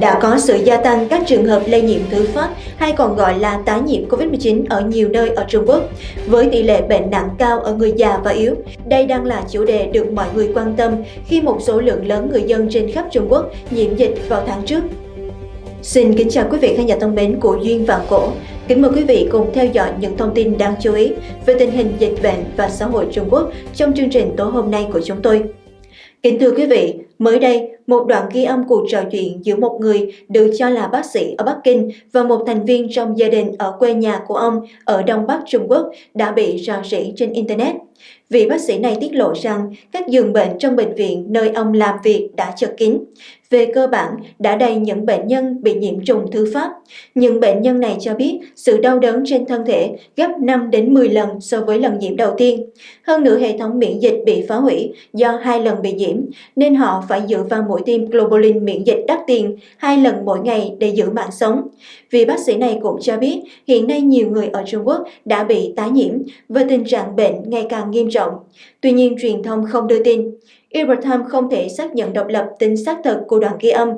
Đã có sự gia tăng các trường hợp lây nhiễm thứ phát hay còn gọi là tái nhiễm Covid-19 ở nhiều nơi ở Trung Quốc, với tỷ lệ bệnh nặng cao ở người già và yếu. Đây đang là chủ đề được mọi người quan tâm khi một số lượng lớn người dân trên khắp Trung Quốc nhiễm dịch vào tháng trước. Xin kính chào quý vị khán giả thân mến của Duyên Vạn Cổ. Kính mời quý vị cùng theo dõi những thông tin đáng chú ý về tình hình dịch bệnh và xã hội Trung Quốc trong chương trình tối hôm nay của chúng tôi. Kính thưa quý vị, mới đây, một đoạn ghi âm cuộc trò chuyện giữa một người được cho là bác sĩ ở Bắc Kinh và một thành viên trong gia đình ở quê nhà của ông ở Đông Bắc Trung Quốc đã bị rò rỉ trên Internet. Vị bác sĩ này tiết lộ rằng các giường bệnh trong bệnh viện nơi ông làm việc đã chật kín. Về cơ bản, đã đầy những bệnh nhân bị nhiễm trùng thứ phát. Những bệnh nhân này cho biết sự đau đớn trên thân thể gấp 5 đến 10 lần so với lần nhiễm đầu tiên. Hơn nữa hệ thống miễn dịch bị phá hủy do hai lần bị nhiễm, nên họ phải dựa vào mũi tiêm globulin miễn dịch đắt tiền hai lần mỗi ngày để giữ mạng sống. Vì bác sĩ này cũng cho biết hiện nay nhiều người ở Trung Quốc đã bị tái nhiễm và tình trạng bệnh ngày càng nghiêm trọng. Tuy nhiên truyền thông không đưa tin. Ibrahim không thể xác nhận độc lập tính xác thực của đoạn ghi âm.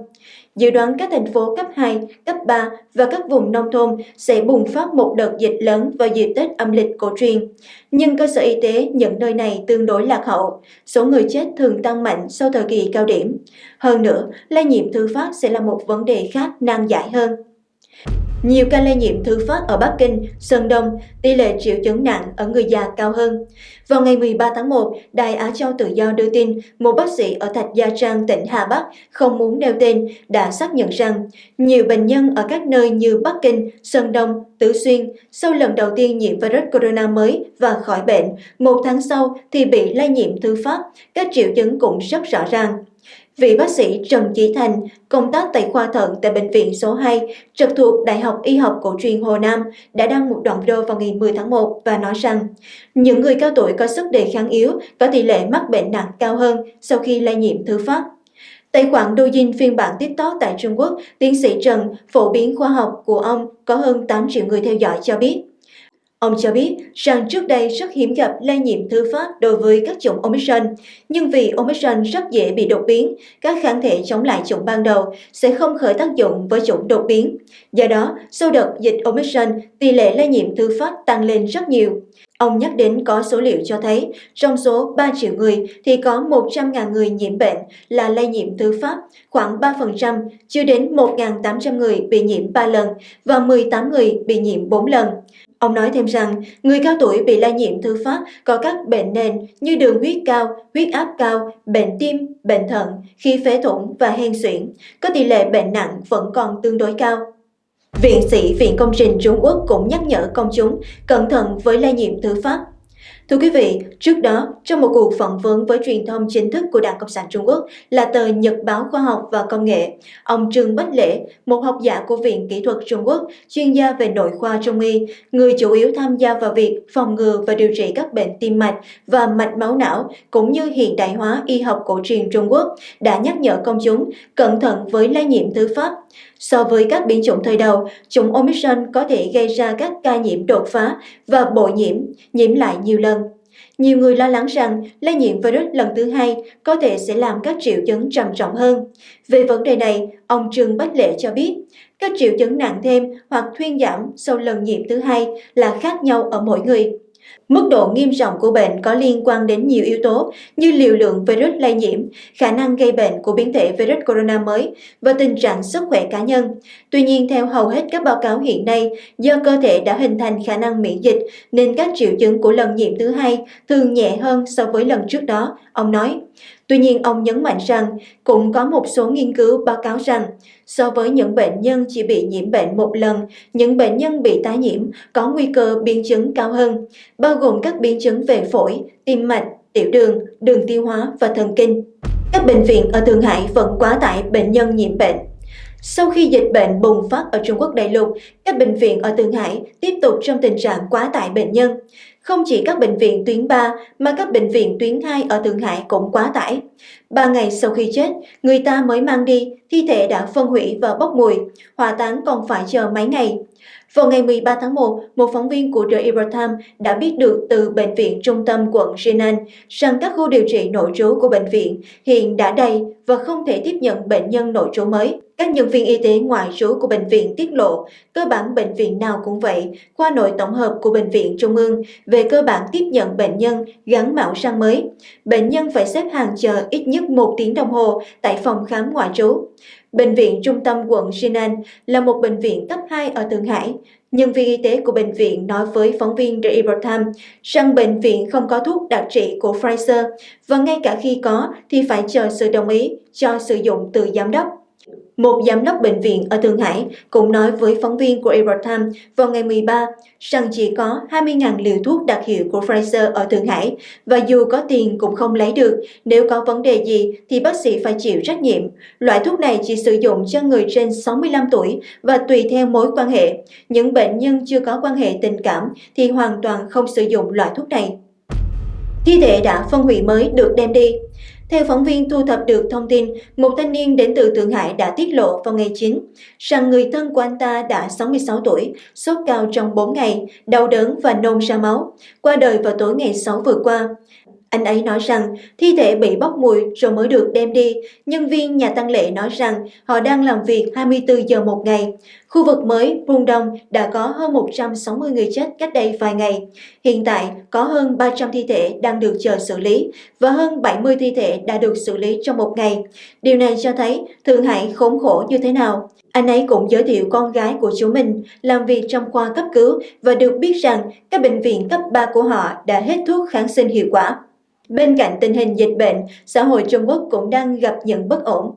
Dự đoán các thành phố cấp 2, cấp 3 và các vùng nông thôn sẽ bùng phát một đợt dịch lớn vào dịp Tết âm lịch cổ truyền. Nhưng cơ sở y tế những nơi này tương đối lạc hậu, số người chết thường tăng mạnh sau thời kỳ cao điểm. Hơn nữa, lây nhiễm thứ phát sẽ là một vấn đề khác nan giải hơn. Nhiều ca lây nhiễm thứ phát ở Bắc Kinh, Sơn Đông, tỷ lệ triệu chứng nặng ở người già cao hơn. Vào ngày 13 tháng 1, Đài Á Châu Tự Do đưa tin một bác sĩ ở Thạch Gia Trang, tỉnh Hà Bắc không muốn nêu tên đã xác nhận rằng nhiều bệnh nhân ở các nơi như Bắc Kinh, Sơn Đông, Tứ Xuyên sau lần đầu tiên nhiễm virus corona mới và khỏi bệnh, một tháng sau thì bị lây nhiễm thứ phát, các triệu chứng cũng rất rõ ràng. Vị bác sĩ Trần Chí Thành, công tác tại khoa thận tại Bệnh viện số 2, trực thuộc Đại học Y học Cổ truyền Hồ Nam, đã đăng một đoạn video vào ngày 10 tháng 1 và nói rằng những người cao tuổi có sức đề kháng yếu có tỷ lệ mắc bệnh nặng cao hơn sau khi lây nhiễm thứ phát. Tài khoản Douyin phiên bản TikTok tại Trung Quốc, tiến sĩ Trần, phổ biến khoa học của ông có hơn 8 triệu người theo dõi cho biết. Ông cho biết rằng trước đây rất hiếm gặp lây nhiễm thứ phát đối với các chủng Omicron, nhưng vì Omicron rất dễ bị đột biến, các kháng thể chống lại chủng ban đầu sẽ không khởi tác dụng với chủng đột biến. Do đó, sau đợt dịch Omicron, tỷ lệ lây nhiễm thứ phát tăng lên rất nhiều. Ông nhắc đến có số liệu cho thấy trong số 3 triệu người thì có 100.000 người nhiễm bệnh là lây nhiễm thứ phát, khoảng 3%, chưa đến 1.800 người bị nhiễm 3 lần và 18 người bị nhiễm 4 lần. Ông nói thêm rằng, người cao tuổi bị lây nhiễm thứ phát có các bệnh nền như đường huyết cao, huyết áp cao, bệnh tim, bệnh thận, khí phế thủng và hen suyễn. Có tỷ lệ bệnh nặng vẫn còn tương đối cao. Viện sĩ Viện Công trình Trung Quốc cũng nhắc nhở công chúng cẩn thận với lây nhiễm thứ phát Thưa quý vị, trước đó, trong một cuộc phỏng vấn với truyền thông chính thức của Đảng Cộng sản Trung Quốc là tờ Nhật báo Khoa học và Công nghệ, ông Trương Bách Lễ, một học giả của Viện Kỹ thuật Trung Quốc, chuyên gia về nội khoa Trung y, người chủ yếu tham gia vào việc phòng ngừa và điều trị các bệnh tim mạch và mạch máu não, cũng như hiện đại hóa y học cổ truyền Trung Quốc, đã nhắc nhở công chúng cẩn thận với lây nhiễm thứ phát. So với các biến chủng thời đầu, chủng Omicron có thể gây ra các ca nhiễm đột phá và bội nhiễm, nhiễm lại nhiều lần. Nhiều người lo lắng rằng lây nhiễm virus lần thứ hai có thể sẽ làm các triệu chứng trầm trọng hơn. Về vấn đề này, ông Trương Bách Lệ cho biết, các triệu chứng nặng thêm hoặc thuyên giảm sau lần nhiễm thứ hai là khác nhau ở mỗi người. Mức độ nghiêm trọng của bệnh có liên quan đến nhiều yếu tố như liều lượng virus lây nhiễm, khả năng gây bệnh của biến thể virus corona mới và tình trạng sức khỏe cá nhân. Tuy nhiên, theo hầu hết các báo cáo hiện nay, do cơ thể đã hình thành khả năng miễn dịch nên các triệu chứng của lần nhiễm thứ hai thường nhẹ hơn so với lần trước đó, ông nói. Tuy nhiên, ông nhấn mạnh rằng cũng có một số nghiên cứu báo cáo rằng so với những bệnh nhân chỉ bị nhiễm bệnh một lần, những bệnh nhân bị tái nhiễm có nguy cơ biến chứng cao hơn, bao gồm các biến chứng về phổi, tim mạch, tiểu đường, đường tiêu hóa và thần kinh. Các bệnh viện ở Thượng Hải vẫn quá tải bệnh nhân nhiễm bệnh. Sau khi dịch bệnh bùng phát ở Trung Quốc đại lục, các bệnh viện ở Thượng Hải tiếp tục trong tình trạng quá tải bệnh nhân. Không chỉ các bệnh viện tuyến 3 mà các bệnh viện tuyến 2 ở Thượng Hải cũng quá tải. Ba ngày sau khi chết, người ta mới mang đi, thi thể đã phân hủy và bốc mùi, hỏa táng còn phải chờ mấy ngày. Vào ngày 13 tháng 1, một phóng viên của The Epoch Times đã biết được từ Bệnh viện Trung tâm quận Jinan rằng các khu điều trị nội trú của bệnh viện hiện đã đầy và không thể tiếp nhận bệnh nhân nội trú mới. Các nhân viên y tế ngoại trú của bệnh viện tiết lộ, cơ bản bệnh viện nào cũng vậy, khoa nội tổng hợp của bệnh viện Trung ương về cơ bản tiếp nhận bệnh nhân gắn mạo sang mới. Bệnh nhân phải xếp hàng chờ ít nhất một tiếng đồng hồ tại phòng khám ngoại trú. Bệnh viện trung tâm quận Jinan là một bệnh viện cấp 2 ở Thượng Hải. Nhân viên y tế của bệnh viện nói với phóng viên The Epoch Times rằng bệnh viện không có thuốc đặc trị của Pfizer và ngay cả khi có thì phải chờ sự đồng ý cho sử dụng từ giám đốc. Một giám đốc bệnh viện ở Thượng Hải cũng nói với phóng viên của Epoch Times vào ngày 13 rằng chỉ có 20.000 liều thuốc đặc hiệu của Pfizer ở Thượng Hải và dù có tiền cũng không lấy được. Nếu có vấn đề gì thì bác sĩ phải chịu trách nhiệm. Loại thuốc này chỉ sử dụng cho người trên 65 tuổi và tùy theo mối quan hệ. Những bệnh nhân chưa có quan hệ tình cảm thì hoàn toàn không sử dụng loại thuốc này. Thi thể đã phân hủy mới được đem đi. Theo phóng viên thu thập được thông tin, một thanh niên đến từ Thượng Hải đã tiết lộ vào ngày 9 rằng người thân của anh ta đã 66 tuổi, sốt cao trong 4 ngày, đau đớn và nôn ra máu, qua đời vào tối ngày 6 vừa qua. Anh ấy nói rằng, thi thể bị bốc mùi rồi mới được đem đi. Nhân viên nhà tăng lễ nói rằng, họ đang làm việc 24 giờ một ngày. Khu vực mới Đông đã có hơn 160 người chết cách đây vài ngày. Hiện tại, có hơn 300 thi thể đang được chờ xử lý và hơn 70 thi thể đã được xử lý trong một ngày. Điều này cho thấy Thượng Hải khốn khổ như thế nào. Anh ấy cũng giới thiệu con gái của chú mình làm việc trong khoa cấp cứu và được biết rằng các bệnh viện cấp 3 của họ đã hết thuốc kháng sinh hiệu quả. Bên cạnh tình hình dịch bệnh, xã hội Trung Quốc cũng đang gặp những bất ổn.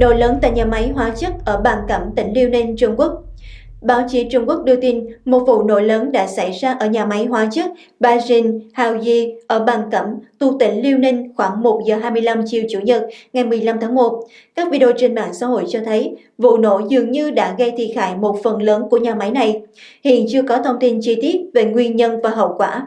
Nổ lớn tại nhà máy hóa chất ở Bàn Cẩm, tỉnh Liêu Ninh, Trung Quốc. Báo chí Trung Quốc đưa tin một vụ nổ lớn đã xảy ra ở nhà máy hóa chất Bajin Haoyi ở Bàn Cẩm, tu tỉnh Liêu Ninh khoảng 1 giờ 25 chiều Chủ nhật ngày 15 tháng 1. Các video trên mạng xã hội cho thấy vụ nổ dường như đã gây thiệt hại một phần lớn của nhà máy này. Hiện chưa có thông tin chi tiết về nguyên nhân và hậu quả.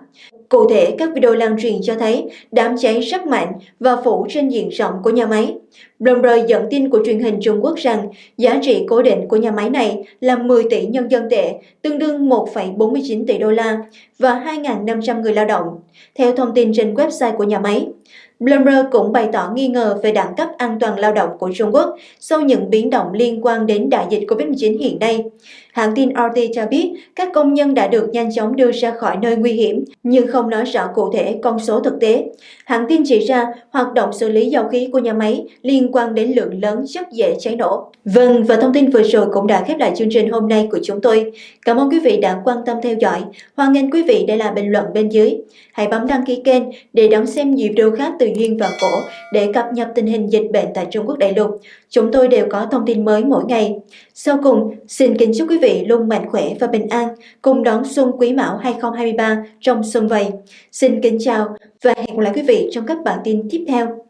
Cụ thể, các video lan truyền cho thấy đám cháy rất mạnh và phủ trên diện rộng của nhà máy. Bloomberg dẫn tin của truyền hình Trung Quốc rằng giá trị cố định của nhà máy này là 10 tỷ nhân dân tệ, tương đương 1,49 tỷ đô la và 2.500 người lao động. Theo thông tin trên website của nhà máy, Bloomberg cũng bày tỏ nghi ngờ về đẳng cấp an toàn lao động của Trung Quốc sau những biến động liên quan đến đại dịch COVID-19 hiện nay. Hãng tin RT cho biết các công nhân đã được nhanh chóng đưa ra khỏi nơi nguy hiểm, nhưng không nói rõ cụ thể con số thực tế. Hãng tin chỉ ra hoạt động xử lý dầu khí của nhà máy liên quan đến lượng lớn chất dễ cháy nổ. Vâng, và thông tin vừa rồi cũng đã khép lại chương trình hôm nay của chúng tôi. Cảm ơn quý vị đã quan tâm theo dõi. Hoan nghênh quý vị để lại bình luận bên dưới. Hãy bấm đăng ký kênh để đón xem nhiều video khác từ Duyên và Cổ để cập nhật tình hình dịch bệnh tại Trung Quốc đại lục. Chúng tôi đều có thông tin mới mỗi ngày. Sau cùng, xin kính chúc quý vị luôn mạnh khỏe và bình an cùng đón xuân Quý Mão 2023 trong xuân vầy. Xin kính chào và hẹn gặp lại quý vị trong các bản tin tiếp theo.